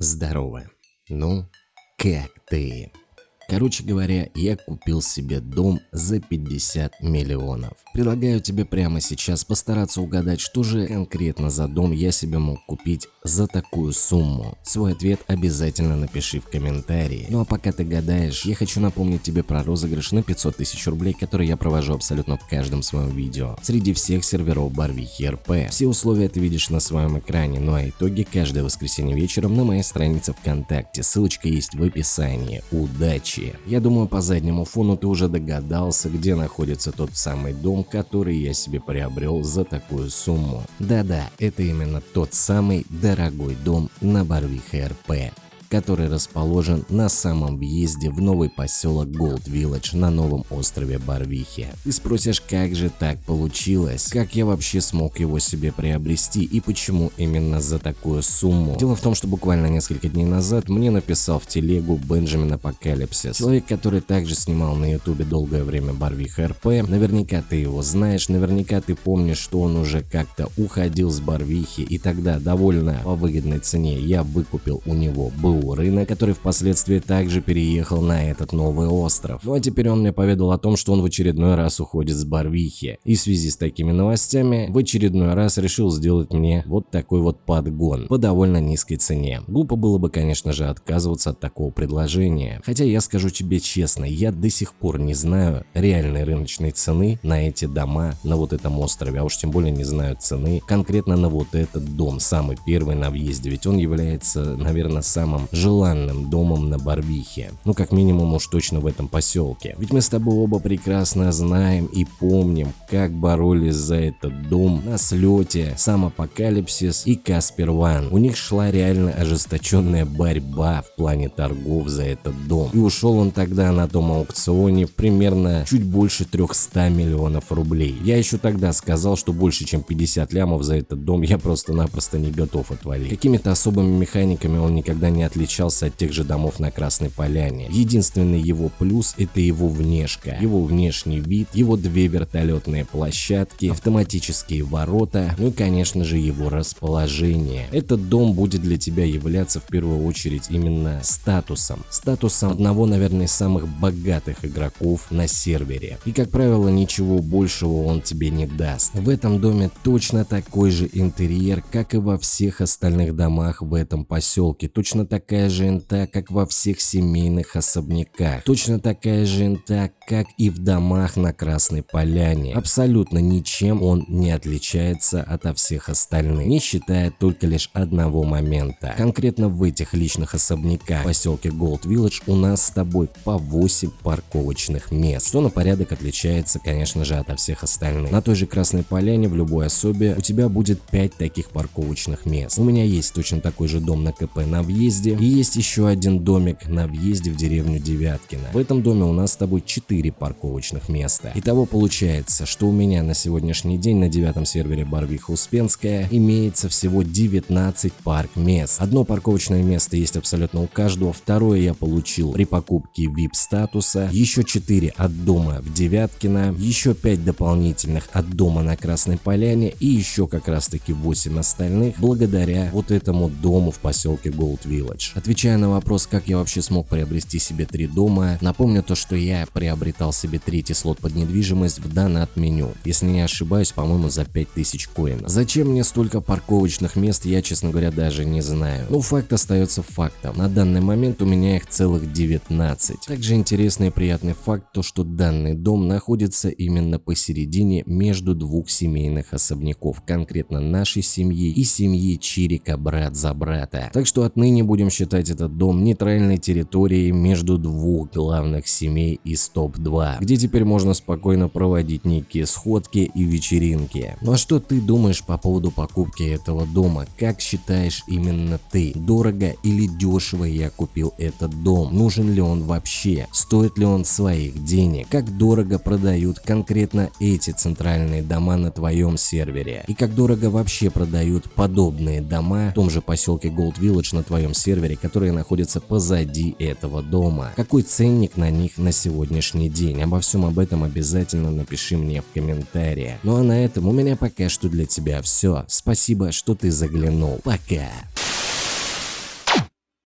Здорово. Ну, как ты? Короче говоря, я купил себе дом за 50 миллионов. Предлагаю тебе прямо сейчас постараться угадать, что же конкретно за дом я себе мог купить за такую сумму. Свой ответ обязательно напиши в комментарии. Ну а пока ты гадаешь, я хочу напомнить тебе про розыгрыш на 500 тысяч рублей, который я провожу абсолютно в каждом своем видео. Среди всех серверов Барвихи РП. Все условия ты видишь на своем экране, ну а итоги каждое воскресенье вечером на моей странице ВКонтакте. Ссылочка есть в описании. Удачи! Случае. Я думаю, по заднему фону ты уже догадался, где находится тот самый дом, который я себе приобрел за такую сумму. Да-да, это именно тот самый дорогой дом на Барвихе РП который расположен на самом въезде в новый поселок Gold Village на новом острове Барвихи. Ты спросишь, как же так получилось? Как я вообще смог его себе приобрести и почему именно за такую сумму? Дело в том, что буквально несколько дней назад мне написал в телегу Бенджамин Апокалипсис. Человек, который также снимал на ютубе долгое время Барвиха РП. Наверняка ты его знаешь, наверняка ты помнишь, что он уже как-то уходил с Барвихи и тогда довольно по выгодной цене я выкупил у него БУ Рынок, который впоследствии также переехал на этот новый остров. Ну а теперь он мне поведал о том, что он в очередной раз уходит с Барвихи. И в связи с такими новостями в очередной раз решил сделать мне вот такой вот подгон по довольно низкой цене. Глупо было бы, конечно же, отказываться от такого предложения. Хотя я скажу тебе честно, я до сих пор не знаю реальной рыночной цены на эти дома на вот этом острове, а уж тем более не знаю цены конкретно на вот этот дом, самый первый на въезде, ведь он является, наверное, самым желанным домом на Барвихе. Ну, как минимум уж точно в этом поселке. Ведь мы с тобой оба прекрасно знаем и помним, как боролись за этот дом на слете, сам Апокалипсис и Каспер Ван. У них шла реально ожесточенная борьба в плане торгов за этот дом. И ушел он тогда на том аукционе примерно чуть больше 300 миллионов рублей. Я еще тогда сказал, что больше чем 50 лямов за этот дом я просто-напросто не готов отвалить. Какими-то особыми механиками он никогда не отличался отличался от тех же домов на Красной Поляне. Единственный его плюс это его внешка, его внешний вид, его две вертолетные площадки, автоматические ворота, ну и конечно же его расположение. Этот дом будет для тебя являться в первую очередь именно статусом. Статусом одного, наверное, из самых богатых игроков на сервере. И как правило ничего большего он тебе не даст. В этом доме точно такой же интерьер, как и во всех остальных домах в этом поселке. Точно такая такая же инта, как во всех семейных особняках. Точно такая же инта, как и в домах на Красной Поляне. Абсолютно ничем он не отличается от всех остальных, не считая только лишь одного момента. Конкретно в этих личных особняках в поселке Gold Village у нас с тобой по 8 парковочных мест, что на порядок отличается, конечно же, от всех остальных. На той же Красной Поляне в любой особе у тебя будет 5 таких парковочных мест. У меня есть точно такой же дом на КП на въезде и есть еще один домик на въезде в деревню Девяткино. В этом доме у нас с тобой 4 парковочных места. Итого получается, что у меня на сегодняшний день на девятом сервере Барвиха Успенская имеется всего 19 парк мест. Одно парковочное место есть абсолютно у каждого, второе я получил при покупке VIP статуса, еще 4 от дома в Девяткино, еще 5 дополнительных от дома на Красной Поляне и еще как раз таки 8 остальных благодаря вот этому дому в поселке Gold Village. Отвечая на вопрос, как я вообще смог приобрести себе три дома, напомню то, что я приобретал себе третий слот под недвижимость в донат меню. Если не ошибаюсь, по-моему, за 5000 коинов. Зачем мне столько парковочных мест, я, честно говоря, даже не знаю. Но факт остается фактом. На данный момент у меня их целых 19. Также интересный и приятный факт, то что данный дом находится именно посередине между двух семейных особняков, конкретно нашей семьи и семьи Чирика брат за брата. Так что отныне будем считать этот дом нейтральной территорией между двух главных семей из топ-2, где теперь можно спокойно проводить некие сходки и вечеринки. Ну а что ты думаешь по поводу покупки этого дома? Как считаешь именно ты? Дорого или дешево я купил этот дом? Нужен ли он вообще? Стоит ли он своих денег? Как дорого продают конкретно эти центральные дома на твоем сервере? И как дорого вообще продают подобные дома в том же поселке Gold Village на твоем сервере, которые находятся позади этого дома. Какой ценник на них на сегодняшний день? Обо всем об этом обязательно напиши мне в комментариях. Ну а на этом у меня пока что для тебя все. Спасибо, что ты заглянул. Пока.